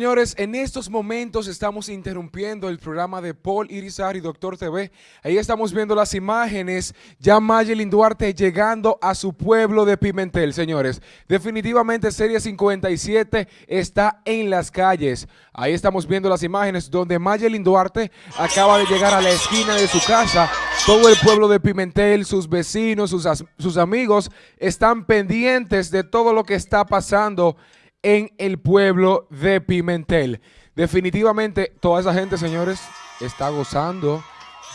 Señores, en estos momentos estamos interrumpiendo el programa de Paul Irizar y Doctor TV. Ahí estamos viendo las imágenes, ya Mayelin Duarte llegando a su pueblo de Pimentel, señores. Definitivamente Serie 57 está en las calles. Ahí estamos viendo las imágenes donde Mayelin Duarte acaba de llegar a la esquina de su casa. Todo el pueblo de Pimentel, sus vecinos, sus, sus amigos están pendientes de todo lo que está pasando en el pueblo de Pimentel. Definitivamente toda esa gente, señores, está gozando.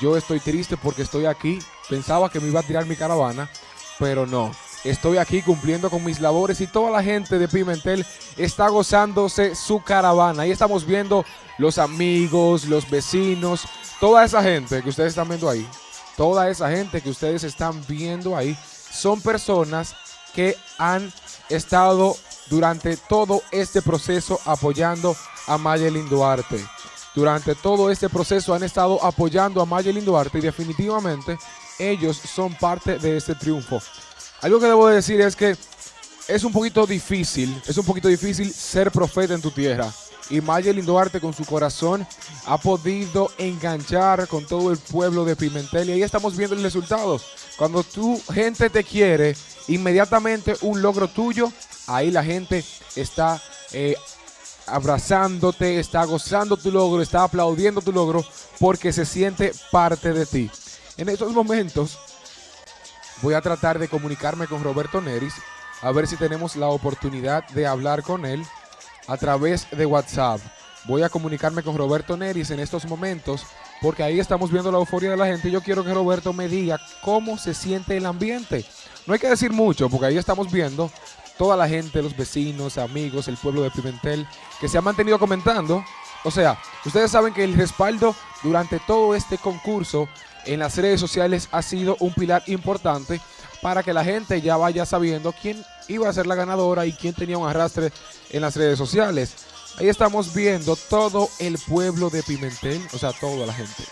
Yo estoy triste porque estoy aquí. Pensaba que me iba a tirar mi caravana, pero no. Estoy aquí cumpliendo con mis labores y toda la gente de Pimentel está gozándose su caravana. Ahí estamos viendo los amigos, los vecinos, toda esa gente que ustedes están viendo ahí. Toda esa gente que ustedes están viendo ahí son personas que han estado durante todo este proceso apoyando a Mayelin Duarte. Durante todo este proceso han estado apoyando a Mayelin Duarte y definitivamente ellos son parte de este triunfo. Algo que debo decir es que es un poquito difícil, es un poquito difícil ser profeta en tu tierra. Y Mayelin Duarte con su corazón ha podido enganchar con todo el pueblo de Pimentel y ahí estamos viendo el resultado. Cuando tu gente te quiere, inmediatamente un logro tuyo ahí la gente está eh, abrazándote, está gozando tu logro, está aplaudiendo tu logro porque se siente parte de ti. En estos momentos voy a tratar de comunicarme con Roberto Neris a ver si tenemos la oportunidad de hablar con él a través de WhatsApp. Voy a comunicarme con Roberto Neris en estos momentos porque ahí estamos viendo la euforia de la gente yo quiero que Roberto me diga cómo se siente el ambiente. No hay que decir mucho porque ahí estamos viendo toda la gente, los vecinos, amigos, el pueblo de Pimentel, que se ha mantenido comentando. O sea, ustedes saben que el respaldo durante todo este concurso en las redes sociales ha sido un pilar importante para que la gente ya vaya sabiendo quién iba a ser la ganadora y quién tenía un arrastre en las redes sociales. Ahí estamos viendo todo el pueblo de Pimentel, o sea, toda la gente.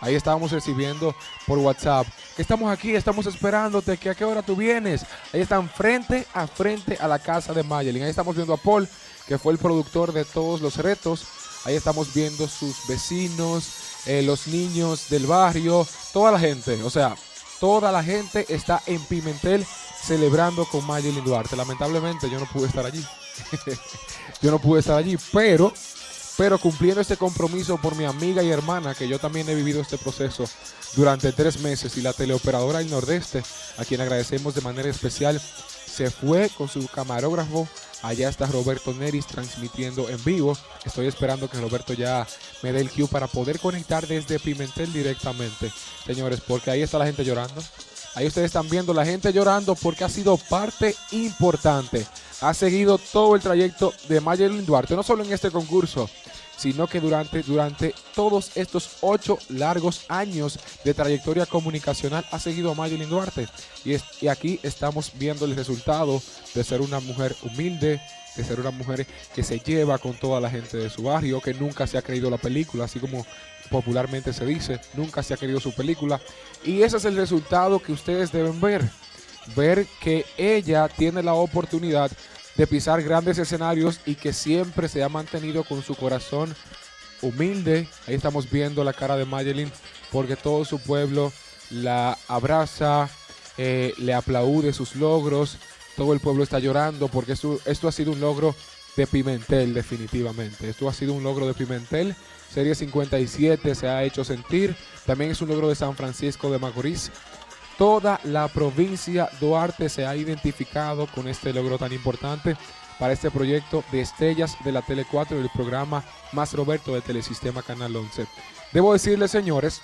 Ahí estábamos recibiendo por WhatsApp. Estamos aquí, estamos esperándote, que a qué hora tú vienes. Ahí están frente a frente a la casa de Mayelin. Ahí estamos viendo a Paul, que fue el productor de todos los retos. Ahí estamos viendo sus vecinos, eh, los niños del barrio, toda la gente. O sea, toda la gente está en Pimentel celebrando con Mayelin Duarte. Lamentablemente yo no pude estar allí. yo no pude estar allí, pero pero cumpliendo este compromiso por mi amiga y hermana, que yo también he vivido este proceso durante tres meses, y la teleoperadora del Nordeste, a quien agradecemos de manera especial, se fue con su camarógrafo. Allá está Roberto Neris transmitiendo en vivo. Estoy esperando que Roberto ya me dé el cue para poder conectar desde Pimentel directamente, señores, porque ahí está la gente llorando. Ahí ustedes están viendo la gente llorando porque ha sido parte importante. Ha seguido todo el trayecto de Mayelin Duarte, no solo en este concurso, sino que durante, durante todos estos ocho largos años de trayectoria comunicacional ha seguido a Mayelin Duarte. Y, y aquí estamos viendo el resultado de ser una mujer humilde, de ser una mujer que se lleva con toda la gente de su barrio, que nunca se ha creído la película, así como popularmente se dice, nunca se ha querido su película. Y ese es el resultado que ustedes deben ver. Ver que ella tiene la oportunidad de pisar grandes escenarios y que siempre se ha mantenido con su corazón humilde. Ahí estamos viendo la cara de Mayelin porque todo su pueblo la abraza, eh, le aplaude sus logros. Todo el pueblo está llorando porque esto, esto ha sido un logro de Pimentel definitivamente. Esto ha sido un logro de Pimentel. Serie 57 se ha hecho sentir. También es un logro de San Francisco de Macorís. Toda la provincia Duarte se ha identificado con este logro tan importante para este proyecto de estrellas de la Tele 4 y el programa Más Roberto de Telesistema Canal 11. Debo decirles, señores,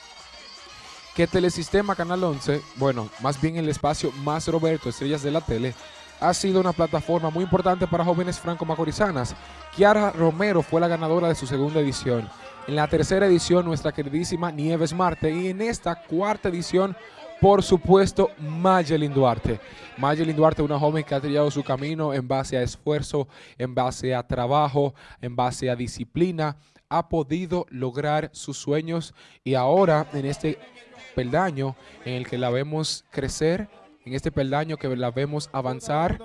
que Telesistema Canal 11, bueno, más bien el espacio Más Roberto, Estrellas de la Tele, ha sido una plataforma muy importante para jóvenes franco-macorizanas. Kiara Romero fue la ganadora de su segunda edición. En la tercera edición, nuestra queridísima Nieves Marte. Y en esta cuarta edición, por supuesto, Mayelin Duarte. Mayelin Duarte, una joven que ha trillado su camino en base a esfuerzo, en base a trabajo, en base a disciplina, ha podido lograr sus sueños y ahora en este peldaño en el que la vemos crecer, en este peldaño que la vemos avanzar,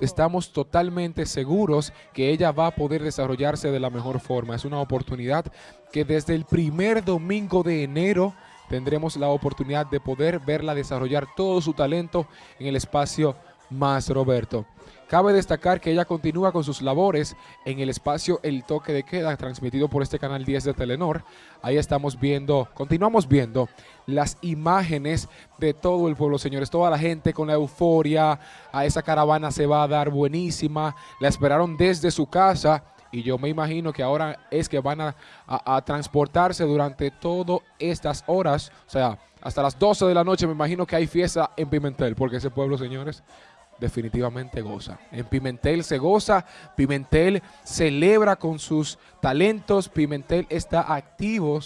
estamos totalmente seguros que ella va a poder desarrollarse de la mejor forma. Es una oportunidad que desde el primer domingo de enero tendremos la oportunidad de poder verla desarrollar todo su talento en el espacio más Roberto. Cabe destacar que ella continúa con sus labores en el espacio El Toque de Queda, transmitido por este canal 10 de Telenor. Ahí estamos viendo, continuamos viendo las imágenes de todo el pueblo, señores. Toda la gente con la euforia, a esa caravana se va a dar buenísima. La esperaron desde su casa y yo me imagino que ahora es que van a, a transportarse durante todas estas horas, o sea, hasta las 12 de la noche me imagino que hay fiesta en Pimentel, porque ese pueblo, señores, definitivamente goza. En Pimentel se goza, Pimentel celebra con sus talentos, Pimentel está activo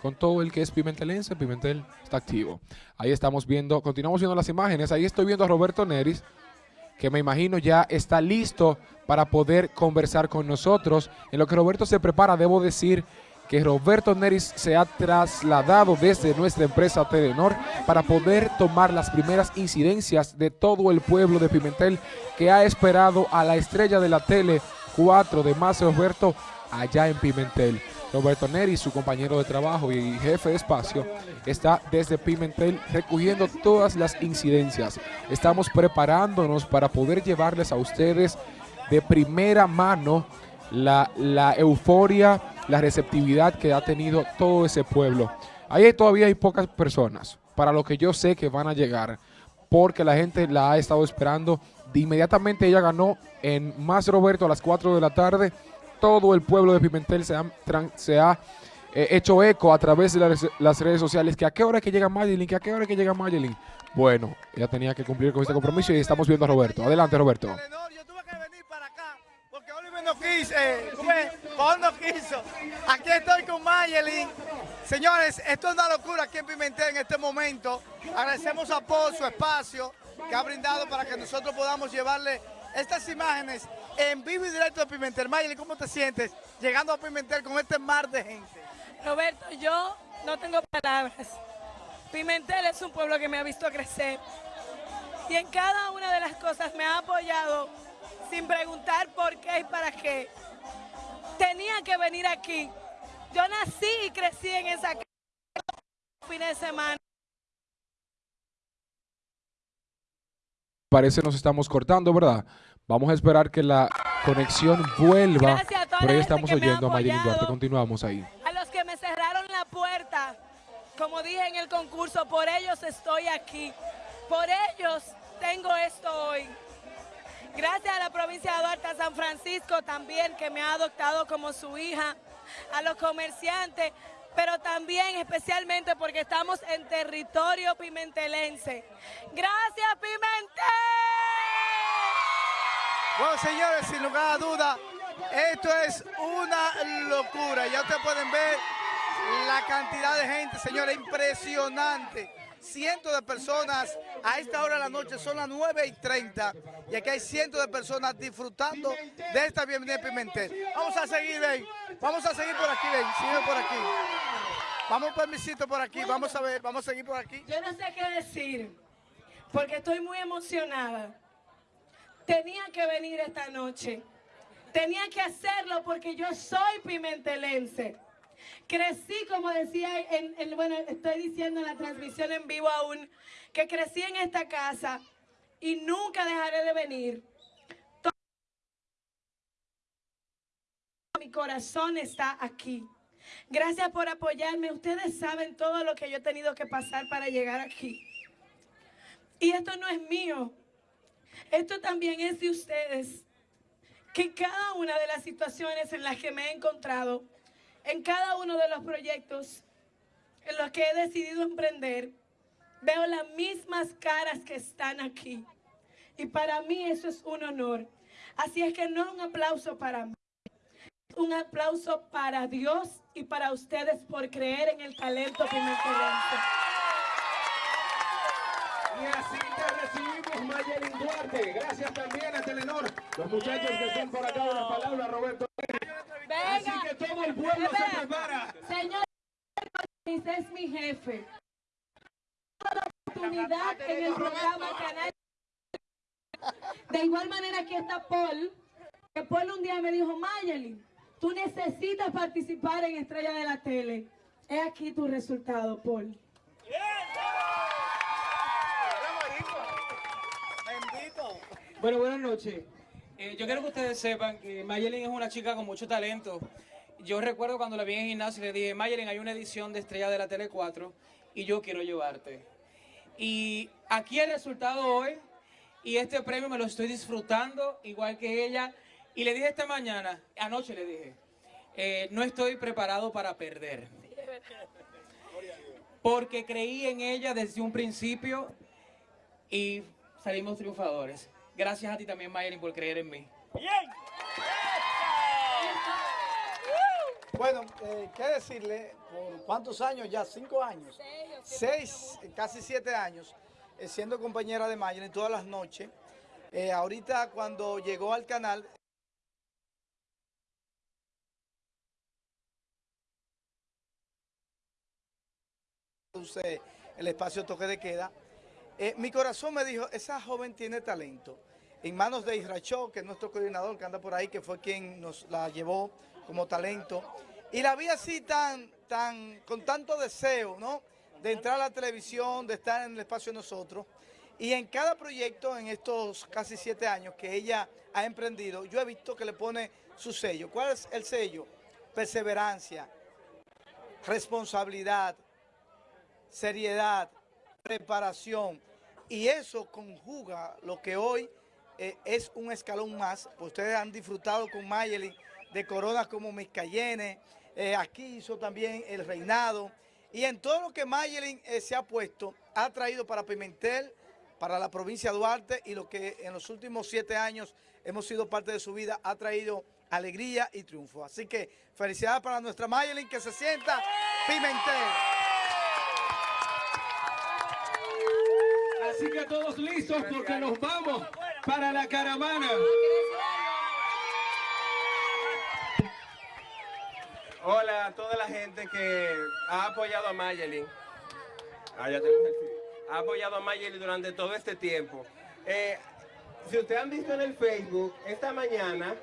con todo el que es pimentelense, Pimentel está activo. Ahí estamos viendo, continuamos viendo las imágenes, ahí estoy viendo a Roberto Neris, que me imagino ya está listo para poder conversar con nosotros. En lo que Roberto se prepara, debo decir que Roberto Neris se ha trasladado desde nuestra empresa Telenor para poder tomar las primeras incidencias de todo el pueblo de Pimentel que ha esperado a la estrella de la tele 4 de más Roberto allá en Pimentel. Roberto Neris, su compañero de trabajo y jefe de espacio, está desde Pimentel recogiendo todas las incidencias. Estamos preparándonos para poder llevarles a ustedes de primera mano la, la euforia, la receptividad que ha tenido todo ese pueblo. Ahí todavía hay pocas personas, para lo que yo sé que van a llegar, porque la gente la ha estado esperando. De inmediatamente ella ganó en Más Roberto a las 4 de la tarde. Todo el pueblo de Pimentel se ha, eh, hecho eco a través de las, redes sociales. Que a qué hora que llega Mayelin, a qué hora que llega. Bueno, ella tenía que cumplir con este compromiso y estamos viendo a Roberto. Adelante, Roberto eh, no quiso. Aquí estoy con Mayelin. Señores, esto es una locura aquí en Pimentel en este momento. Agradecemos a Paul su espacio que ha brindado para que nosotros podamos llevarle estas imágenes en vivo y directo de Pimentel. Mayelin, ¿cómo te sientes llegando a Pimentel con este mar de gente? Roberto, yo no tengo palabras. Pimentel es un pueblo que me ha visto crecer y en cada una de las cosas me ha apoyado sin preguntar por qué y para qué. Tenía que venir aquí. Yo nací y crecí en esa casa fines de semana. Parece nos estamos cortando, ¿verdad? Vamos a esperar que la conexión vuelva. Por ahí estamos oyendo a Mayelin Duarte. Continuamos ahí. A los que me cerraron la puerta, como dije en el concurso, por ellos estoy aquí. Por ellos tengo esto hoy. Gracias a la provincia de Duarte, San Francisco también, que me ha adoptado como su hija, a los comerciantes, pero también especialmente porque estamos en territorio pimentelense. ¡Gracias, Pimentel! Bueno, señores, sin lugar a duda, esto es una locura. Ya ustedes pueden ver la cantidad de gente, señores, impresionante cientos de personas a esta hora de la noche, son las 9 y 30, y aquí hay cientos de personas disfrutando de esta bienvenida de Pimentel. Vamos a seguir, ven, vamos a seguir por aquí, ven, sigue por aquí. Vamos permisito por aquí, vamos a ver, vamos a seguir por aquí. Yo no sé qué decir, porque estoy muy emocionada. Tenía que venir esta noche. Tenía que hacerlo porque yo soy pimentelense. Crecí, como decía, en, bueno, estoy diciendo en la transmisión en vivo aún, que crecí en esta casa y nunca dejaré de venir. mi corazón está aquí. Gracias por apoyarme. Ustedes saben todo lo que yo he tenido que pasar para llegar aquí. Y esto no es mío. Esto también es de ustedes. Que cada una de las situaciones en las que me he encontrado, en cada uno de los proyectos en los que he decidido emprender, veo las mismas caras que están aquí. Y para mí eso es un honor. Así es que no un aplauso para mí, un aplauso para Dios y para ustedes por creer en el talento que me Y así te recibimos, Mayelin Gracias también a Telenor, los muchachos que están por acá, una palabra, Roberto. Así que todo el pueblo se prepara. Señor, es mi jefe. La oportunidad en el programa Canal De igual manera aquí está Paul, que Paul un día me dijo, Mayelin, tú necesitas participar en Estrella de la Tele. He aquí tu resultado, Paul. Bueno, buenas noches. Eh, yo quiero que ustedes sepan que Mayelin es una chica con mucho talento. Yo recuerdo cuando la vi en gimnasio y le dije, Mayelin, hay una edición de Estrella de la Tele 4 y yo quiero llevarte. Y aquí el resultado hoy y este premio me lo estoy disfrutando igual que ella. Y le dije esta mañana, anoche le dije, eh, no estoy preparado para perder. Porque creí en ella desde un principio y salimos triunfadores. Gracias a ti también, Mayelin, por creer en mí. Bueno, eh, ¿qué decirle? ¿Por cuántos años ya? ¿Cinco años? Seis, eh, casi siete años, eh, siendo compañera de Mayelin todas las noches. Eh, ahorita cuando llegó al canal, produce el espacio toque de queda, eh, mi corazón me dijo, esa joven tiene talento. En manos de Isracho, que es nuestro coordinador que anda por ahí, que fue quien nos la llevó como talento. Y la vi así tan, tan, con tanto deseo, ¿no? De entrar a la televisión, de estar en el espacio de nosotros. Y en cada proyecto, en estos casi siete años que ella ha emprendido, yo he visto que le pone su sello. ¿Cuál es el sello? Perseverancia, responsabilidad, seriedad, preparación. Y eso conjuga lo que hoy eh, es un escalón más. Pues ustedes han disfrutado con Mayeli de coronas como Miss Cayenne, eh, aquí hizo también el reinado. Y en todo lo que Mayelin eh, se ha puesto, ha traído para Pimentel, para la provincia de Duarte y lo que en los últimos siete años hemos sido parte de su vida, ha traído alegría y triunfo. Así que felicidades para nuestra Mayelin que se sienta Pimentel. Así que todos listos porque nos vamos para la caravana. Hola a toda la gente que ha apoyado a Mayelin. Ah, ya tenemos el. Ha apoyado a Mayelin durante todo este tiempo. Eh, si ustedes han visto en el Facebook, esta mañana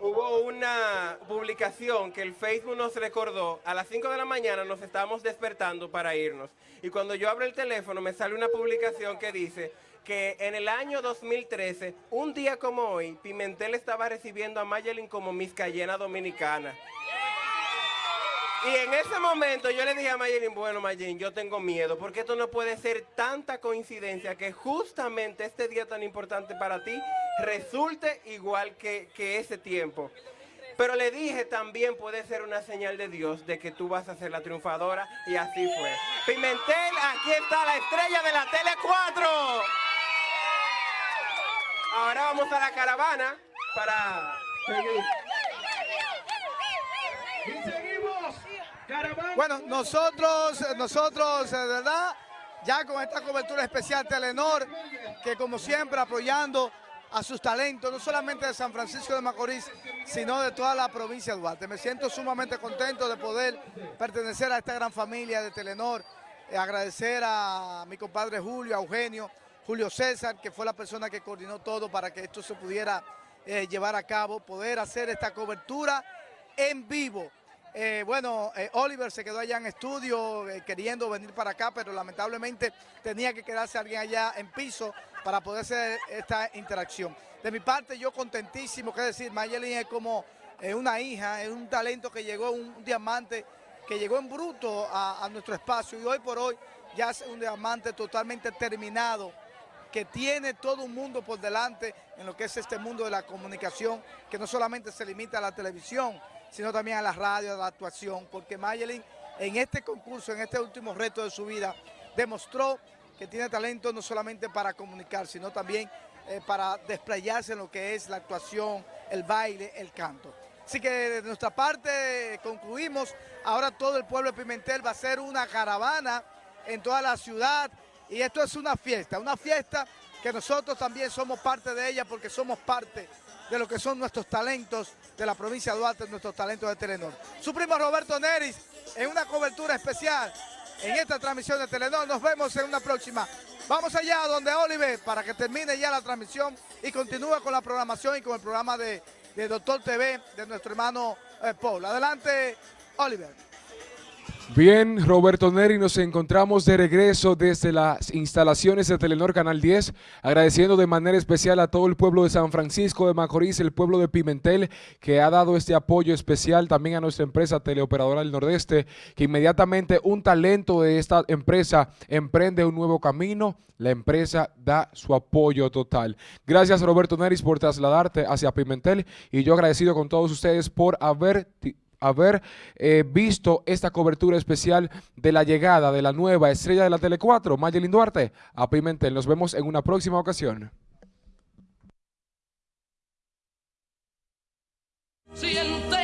hubo una publicación que el Facebook nos recordó. A las 5 de la mañana nos estábamos despertando para irnos. Y cuando yo abro el teléfono me sale una publicación que dice que en el año 2013, un día como hoy, Pimentel estaba recibiendo a Mayelin como Miss Cayena Dominicana. Y en ese momento yo le dije a Mayelin, bueno Mayelin, yo tengo miedo, porque esto no puede ser tanta coincidencia que justamente este día tan importante para ti resulte igual que, que ese tiempo. Pero le dije también puede ser una señal de Dios de que tú vas a ser la triunfadora y así fue. Pimentel, aquí está la estrella de la Tele 4. Ahora vamos a la caravana para. Bueno, nosotros, nosotros, de verdad, ya con esta cobertura especial Telenor, que como siempre apoyando a sus talentos, no solamente de San Francisco de Macorís, sino de toda la provincia de Duarte. Me siento sumamente contento de poder pertenecer a esta gran familia de Telenor, Eh, agradecer a mi compadre Julio, a Eugenio, Julio César, que fue la persona que coordinó todo para que esto se pudiera eh, llevar a cabo, poder hacer esta cobertura en vivo. Eh, bueno, eh, Oliver se quedó allá en estudio eh, queriendo venir para acá, pero lamentablemente tenía que quedarse alguien allá en piso para poder hacer esta interacción. De mi parte, yo contentísimo, que decir, Mayelin es como una hija, es un talento que llegó, un, diamante que llegó en bruto a, a nuestro espacio y hoy por hoy ya es un diamante totalmente terminado que tiene todo un mundo por delante en lo que es este mundo de la comunicación, que no solamente se limita a la televisión, sino también a la radio, a la actuación, porque Mayelin en este concurso, en este último reto de su vida, demostró que tiene talento no solamente para comunicar, sino también eh, para desplayarse en lo que es la actuación, el baile, el canto. Así que de nuestra parte concluimos, ahora todo el pueblo de Pimentel va a hacer una caravana en toda la ciudad y esto es una fiesta, una fiesta que nosotros también somos parte de ella porque somos parte de lo que son nuestros talentos de la provincia de Duarte, nuestros talentos de Telenor. Su primo Roberto Neris en una cobertura especial en esta transmisión de Telenor. Nos vemos en una próxima. Vamos allá donde Oliver para que termine ya la transmisión y continúe con la programación y con el programa de, Doctor TV de nuestro hermano eh, Paul. Adelante, Oliver. Bien, Roberto Neri, nos encontramos de regreso desde las instalaciones de Telenor Canal 10, agradeciendo de manera especial a todo el pueblo de San Francisco de Macorís, el pueblo de Pimentel, que ha dado este apoyo especial también a nuestra empresa Teleoperadora del Nordeste, que inmediatamente un talento de esta empresa emprende un nuevo camino, la empresa da su apoyo total. Gracias Roberto Neris por trasladarte hacia Pimentel y yo agradecido con todos ustedes por haber haber eh, visto esta cobertura especial de la llegada de la nueva estrella de la Tele 4, Mayelin Duarte, a Pimentel. Nos vemos en una próxima ocasión.